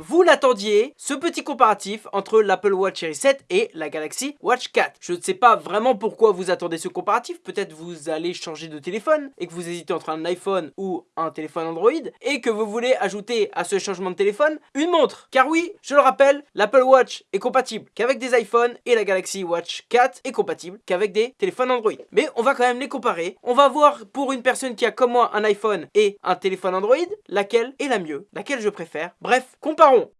Vous l'attendiez, ce petit comparatif entre l'Apple Watch Series 7 et la Galaxy Watch 4. Je ne sais pas vraiment pourquoi vous attendez ce comparatif, peut-être vous allez changer de téléphone et que vous hésitez entre un iPhone ou un téléphone Android et que vous voulez ajouter à ce changement de téléphone une montre. Car oui, je le rappelle, l'Apple Watch est compatible qu'avec des iPhones et la Galaxy Watch 4 est compatible qu'avec des téléphones Android. Mais on va quand même les comparer. On va voir pour une personne qui a comme moi un iPhone et un téléphone Android, laquelle est la mieux, laquelle je préfère. Bref, Então,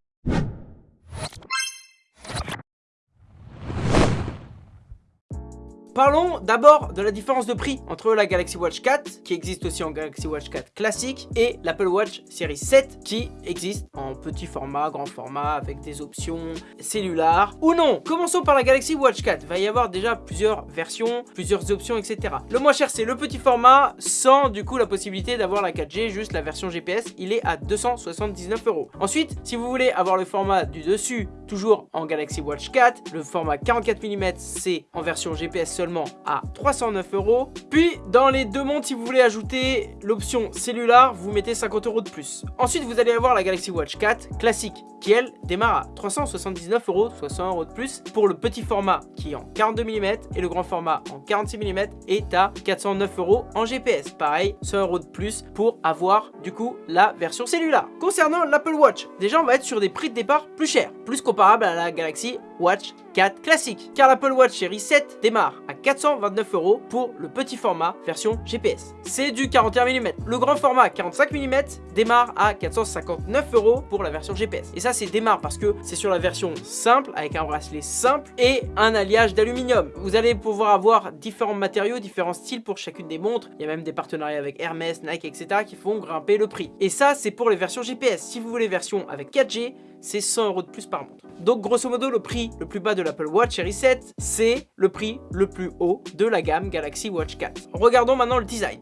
Parlons d'abord de la différence de prix entre la Galaxy Watch 4, qui existe aussi en Galaxy Watch 4 classique, et l'Apple Watch Series 7, qui existe en petit format, grand format, avec des options cellulaires ou non. Commençons par la Galaxy Watch 4. Il va y avoir déjà plusieurs versions, plusieurs options, etc. Le moins cher, c'est le petit format, sans du coup la possibilité d'avoir la 4G, juste la version GPS. Il est à 279 euros. Ensuite, si vous voulez avoir le format du dessus, toujours en Galaxy Watch 4, le format 44 mm, c'est en version GPS seulement à 309 euros. Puis dans les deux montres, si vous voulez ajouter l'option cellulaire, vous mettez 50 euros de plus. Ensuite, vous allez avoir la Galaxy Watch 4 classique qui elle démarre à 379 euros, 60 euros de plus pour le petit format qui est en 42 mm et le grand format en 46 mm est à 409 euros en GPS. Pareil, 100 euros de plus pour avoir du coup la version cellulaire. Concernant l'Apple Watch, déjà on va être sur des prix de départ plus chers, plus comparables à la Galaxy Watch 4 classique. Car l'Apple Watch Series 7 démarre à 429 euros pour le petit format version GPS. C'est du 41 mm. Le grand format 45 mm démarre à 459 euros pour la version GPS. Et ça c'est démarre parce que c'est sur la version simple avec un bracelet simple et un alliage d'aluminium. Vous allez pouvoir avoir différents matériaux, différents styles pour chacune des montres. Il y a même des partenariats avec Hermès, Nike, etc. qui font grimper le prix. Et ça c'est pour les versions GPS. Si vous voulez version avec 4G, c'est 100 euros de plus par montre. Donc grosso modo, le prix le plus bas de l'Apple Watch Series 7, c'est le prix le plus haut de la gamme Galaxy Watch 4. Regardons maintenant le design.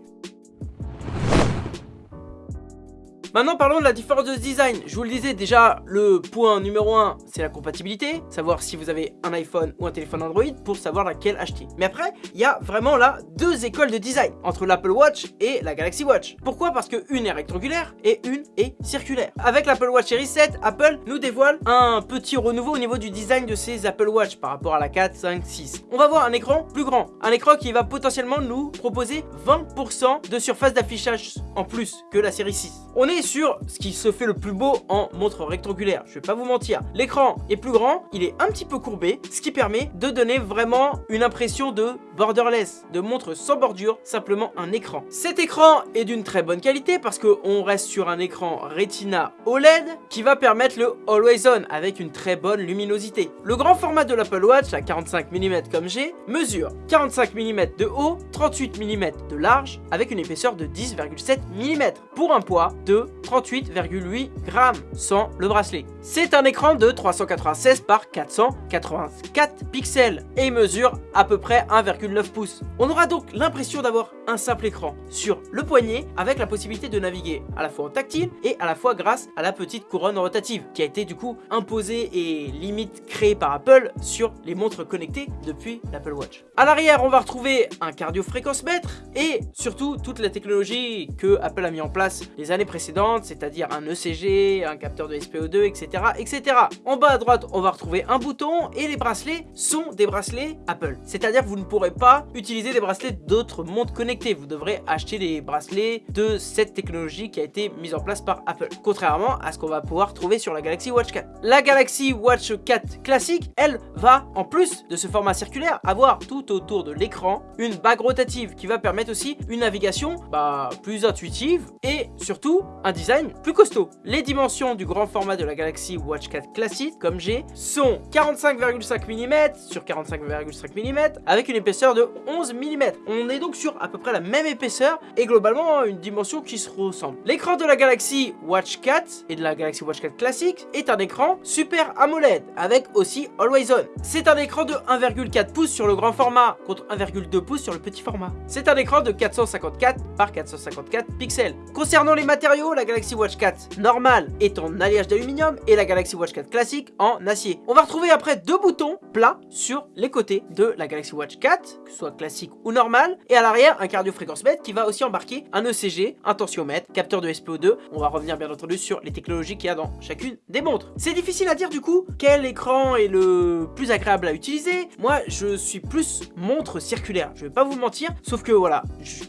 Maintenant parlons de la différence de design. Je vous le disais déjà, le point numéro 1 c'est la compatibilité, savoir si vous avez un iPhone ou un téléphone Android pour savoir laquelle acheter. Mais après, il y a vraiment là deux écoles de design entre l'Apple Watch et la Galaxy Watch. Pourquoi? Parce que une est rectangulaire et une est circulaire. Avec l'Apple Watch Series 7, Apple nous dévoile un petit renouveau au niveau du design de ses Apple Watch par rapport à la 4, 5, 6. On va voir un écran plus grand, un écran qui va potentiellement nous proposer 20% de surface d'affichage en plus que la série 6. On est sur ce qui se fait le plus beau en montre rectangulaire, je vais pas vous mentir. L'écran est plus grand, il est un petit peu courbé, ce qui permet de donner vraiment une impression de borderless, de montre sans bordure, simplement un écran. Cet écran est d'une très bonne qualité parce qu'on reste sur un écran Retina OLED qui va permettre le Always On avec une très bonne luminosité. Le grand format de l'Apple Watch à 45 mm comme j'ai mesure 45 mm de haut, 38 mm de large avec une épaisseur de 10,7 mm pour un poids de 38,8 grammes sans le bracelet. C'est un écran de 396 par 484 pixels et mesure à peu près 1,9 pouces. On aura donc l'impression d'avoir un simple écran sur le poignet avec la possibilité de naviguer à la fois en tactile et à la fois grâce à la petite couronne rotative qui a été du coup imposée et limite créée par Apple sur les montres connectées depuis l'Apple Watch. À l'arrière, on va retrouver un cardio fréquence mètre et surtout toute la technologie que Apple a mis en place les années précédentes, c'est-à-dire un ECG, un capteur de SPO2, etc., etc. En bas à droite, on va retrouver un bouton et les bracelets sont des bracelets Apple. C'est-à-dire que vous ne pourrez pas utiliser des bracelets d'autres montres connectées. Vous devrez acheter des bracelets de cette technologie qui a été mise en place par Apple. Contrairement à ce qu'on va pouvoir trouver sur la Galaxy Watch 4. La Galaxy Watch 4 classique, elle, va, en plus de ce format circulaire, avoir tout autour de l'écran une bague rotative qui va permettre aussi une navigation bah, plus intuitive et surtout design plus costaud. Les dimensions du grand format de la Galaxy Watch 4 classique, comme j'ai, sont 45,5 mm sur 45,5 mm avec une épaisseur de 11 mm. On est donc sur à peu près la même épaisseur et globalement une dimension qui se ressemble. L'écran de la Galaxy Watch 4 et de la Galaxy Watch 4 classique est un écran Super AMOLED avec aussi Always On. C'est un écran de 1,4 pouces sur le grand format contre 1,2 pouces sur le petit format. C'est un écran de 454 par 454 pixels. Concernant les matériaux, la Galaxy Watch 4 normale est en alliage d'aluminium et la Galaxy Watch 4 classique en acier. On va retrouver après deux boutons plats sur les côtés de la Galaxy Watch 4, que ce soit classique ou normal, et à l'arrière un cardio-fréquence-mètre qui va aussi embarquer un ECG, un tensiomètre, capteur de SPO2. On va revenir bien entendu sur les technologies qu'il y a dans chacune des montres. C'est difficile à dire du coup quel écran est le plus agréable à utiliser. Moi, je suis plus montre circulaire. Je vais pas vous mentir, sauf que voilà,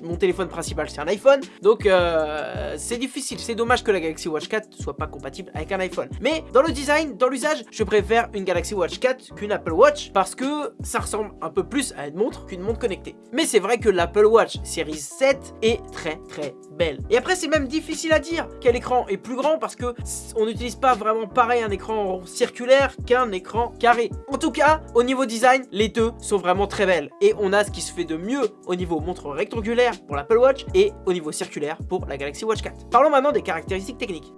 mon téléphone principal c'est un iPhone, donc euh, c'est difficile. C'est dommage que la Galaxy Watch 4 soit pas compatible avec un iPhone. Mais dans le design, dans l'usage, je préfère une Galaxy Watch 4 qu'une Apple Watch parce que ça ressemble un peu plus à une montre qu'une montre connectée. Mais c'est vrai que l'Apple Watch Series 7 est très très belle. Et après, c'est même difficile à dire quel écran est plus grand parce que on n'utilise pas vraiment pareil un écran circulaire qu'un écran carré. En tout cas, au niveau design, les deux sont vraiment très belles. Et on a ce qui se fait de mieux au niveau montre rectangulaire pour l'Apple Watch et au niveau circulaire pour la Galaxy Watch 4. Parlons maintenant des caractéristiques techniques.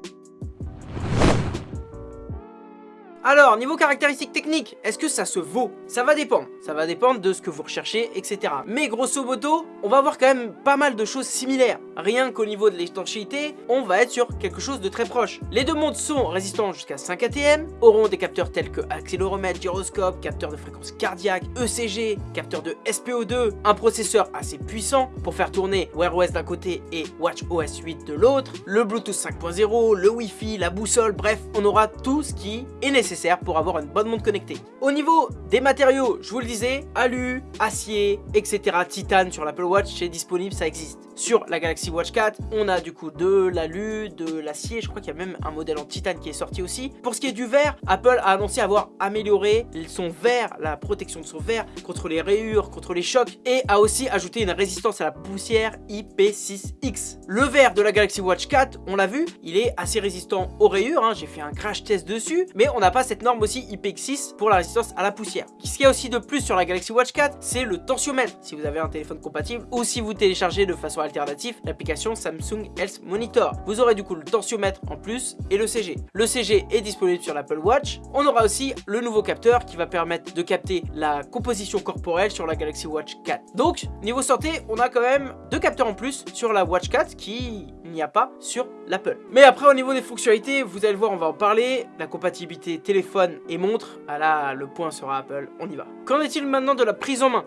Alors, niveau caractéristiques techniques, est-ce que ça se vaut? Ça va dépendre. Ça va dépendre de ce que vous recherchez, etc. Mais grosso modo, on va avoir quand même pas mal de choses similaires. Rien qu'au niveau de l'étanchéité, on va être sur quelque chose de très proche. Les deux montres sont résistants jusqu'à 5 ATM, auront des capteurs tels que accéléromètre, gyroscope, capteur de fréquence cardiaque, ECG, capteur de SPO2, un processeur assez puissant pour faire tourner Wear OS d'un côté et WatchOS 8 de l'autre, le Bluetooth 5.0, le Wi-Fi, la boussole, bref, on aura tout ce qui est nécessaire pour avoir une bonne montre connectée. Au niveau des matériaux, je vous le disais, alu, acier, etc. Titane sur l'Apple Watch, c'est disponible, ça existe. Sur la Galaxy Watch 4, on a du coup de l'alu, de l'acier, je crois qu'il y a même un modèle en titane qui est sorti aussi. Pour ce qui est du verre, Apple a annoncé avoir amélioré son verre, la protection de son verre contre les rayures, contre les chocs et a aussi ajouté une résistance à la poussière IP6X. Le verre de la Galaxy Watch 4, on l'a vu, il est assez résistant aux rayures, hein. j'ai fait un crash test dessus, mais on n'a pas cette norme aussi IPX6 pour la résistance à la poussière. Ce qu'il y a aussi de plus sur la Galaxy Watch 4, c'est le tensiomètre, si vous avez un téléphone compatible ou si vous téléchargez de façon alternative l'application Samsung Health Monitor. Vous aurez du coup le tensiomètre en plus et le CG. Le CG est disponible sur l'Apple Watch. On aura aussi le nouveau capteur qui va permettre de capter la composition corporelle sur la Galaxy Watch 4. Donc, niveau santé, on a quand même deux capteurs en plus sur la Watch 4 qui n'y a pas sur l'Apple. Mais après, au niveau des fonctionnalités, vous allez le voir, on va en parler. La compatibilité téléphone et montre, ah là, le point sera Apple, on y va. Qu'en est-il maintenant de la prise en main?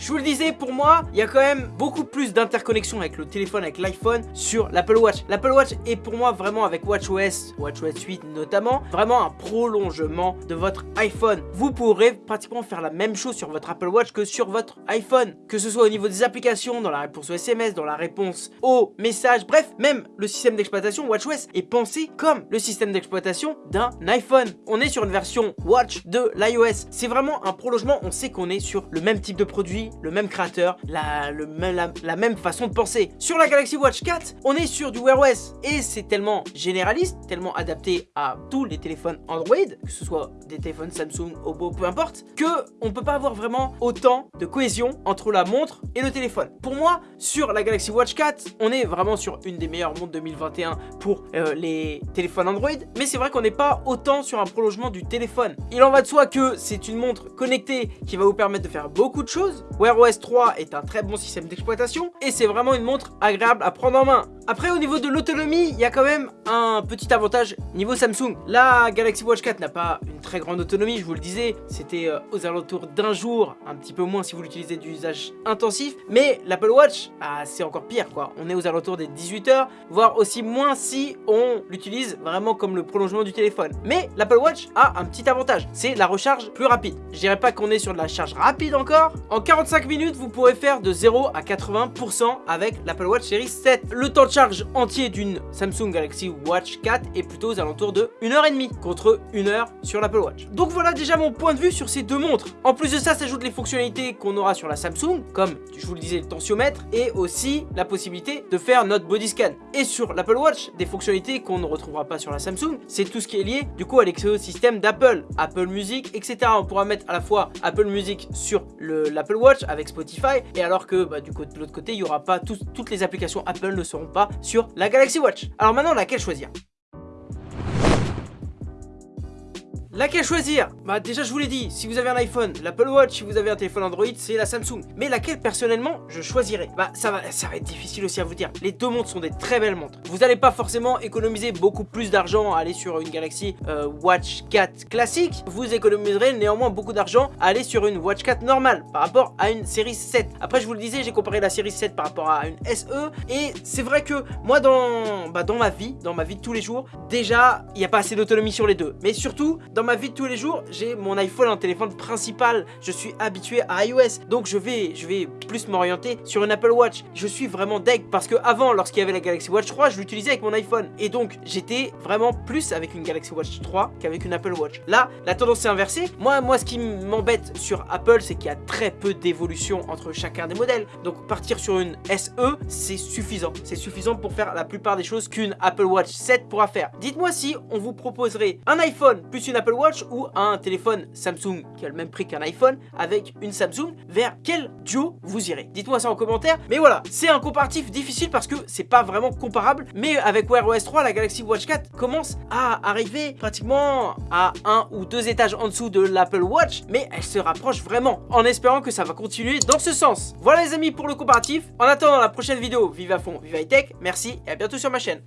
Je vous le disais, pour moi, il y a quand même beaucoup plus d'interconnexion avec le téléphone, avec l'iPhone sur l'Apple Watch. L'Apple Watch est pour moi vraiment avec WatchOS, WatchOS 8 notamment, vraiment un prolongement de votre iPhone. Vous pourrez pratiquement faire la même chose sur votre Apple Watch que sur votre iPhone. Que ce soit au niveau des applications, dans la réponse aux SMS, dans la réponse aux messages, bref, même le système d'exploitation WatchOS est pensé comme le système d'exploitation d'un iPhone. On est sur une version Watch de l'iOS. C'est vraiment un prolongement, on sait qu'on est sur le même type de produit, le même créateur, la, même façon de penser. Sur la Galaxy Watch 4, on est sur du Wear OS et c'est tellement généraliste, tellement adapté à tous les téléphones Android, que ce soit des téléphones Samsung, Oppo, peu importe, que on peut pas avoir vraiment autant de cohésion entre la montre et le téléphone. Pour moi, sur la Galaxy Watch 4, on est vraiment sur une des meilleures montres 2021 pour euh, les téléphones Android, mais c'est vrai qu'on n'est pas autant sur un prolongement du téléphone. Il en va de soi que c'est une montre connectée qui va vous permettre de faire beaucoup de choses, Wear OS 3 est un très bon système d'exploitation et c'est vraiment une montre agréable à prendre en main. Après au niveau de l'autonomie, il y a quand même un petit avantage niveau Samsung. La Galaxy Watch 4 n'a pas une très grande autonomie, je vous le disais, c'était euh, aux alentours d'un jour, un petit peu moins si vous l'utilisez d'usage intensif, mais l'Apple Watch, ah, c'est encore pire quoi, on est aux alentours des 18 heures, voire aussi moins si on l'utilise vraiment comme le prolongement du téléphone. Mais l'Apple Watch a un petit avantage, c'est la recharge plus rapide. Je dirais pas qu'on est sur de la charge rapide encore, en 40 5 minutes, vous pourrez faire de 0 à 80% avec l'Apple Watch Series 7. Le temps de charge entier d'une Samsung Galaxy Watch 4 est plutôt aux alentours de 1h30 contre 1h sur l'Apple Watch. Donc voilà déjà mon point de vue sur ces deux montres. En plus de ça, s'ajoutent les fonctionnalités qu'on aura sur la Samsung, comme je vous le disais, le tensiomètre, et aussi la possibilité de faire notre body scan. Et sur l'Apple Watch, des fonctionnalités qu'on ne retrouvera pas sur la Samsung, c'est tout ce qui est lié du coup à l'écosystème d'Apple, Apple Music, etc. On pourra mettre à la fois Apple Music sur l'Apple Watch, avec Spotify et alors que bah, du côté, de l'autre côté il n'y aura pas toutes les applications Apple ne seront pas sur la Galaxy Watch. Alors maintenant laquelle choisir? Laquelle choisir? Bah déjà je vous l'ai dit, si vous avez un iPhone, l'Apple Watch, si vous avez un téléphone Android, c'est la Samsung. Mais laquelle personnellement je choisirais? Bah ça va, ça va être difficile aussi à vous dire. Les deux montres sont des très belles montres. Vous n'allez pas forcément économiser beaucoup plus d'argent à aller sur une Galaxy euh, Watch 4 classique. Vous économiserez néanmoins beaucoup d'argent à aller sur une Watch 4 normale par rapport à une série 7. Après je vous le disais, j'ai comparé la série 7 par rapport à une SE et c'est vrai que moi dans, bah, dans ma vie, dans ma vie de tous les jours, déjà il n'y a pas assez d'autonomie sur les deux. Mais surtout, dans ma vie de tous les jours, j'ai mon iPhone en téléphone principal. Je suis habitué à iOS. Donc je vais, je vais plus m'orienter sur une Apple Watch. Je suis vraiment deg parce que avant, lorsqu'il y avait la Galaxy Watch 3, je l'utilisais avec mon iPhone. Et donc j'étais vraiment plus avec une Galaxy Watch 3 qu'avec une Apple Watch. Là, la tendance est inversée. Moi, moi ce qui m'embête sur Apple, c'est qu'il y a très peu d'évolution entre chacun des modèles. Donc partir sur une SE, c'est suffisant. C'est suffisant pour faire la plupart des choses qu'une Apple Watch 7 pourra faire. Dites-moi si on vous proposerait un iPhone plus une Apple Watch ou un téléphone Samsung qui a le même prix qu'un iPhone avec une Samsung, vers quel duo vous irez? Dites-moi ça en commentaire. Mais voilà, c'est un comparatif difficile parce que c'est pas vraiment comparable. Mais avec Wear OS 3, la Galaxy Watch 4 commence à arriver pratiquement à un ou deux étages en dessous de l'Apple Watch, mais elle se rapproche vraiment en espérant que ça va continuer dans ce sens. Voilà les amis pour le comparatif. En attendant la prochaine vidéo, vive à fond, vive high tech, merci et à bientôt sur ma chaîne.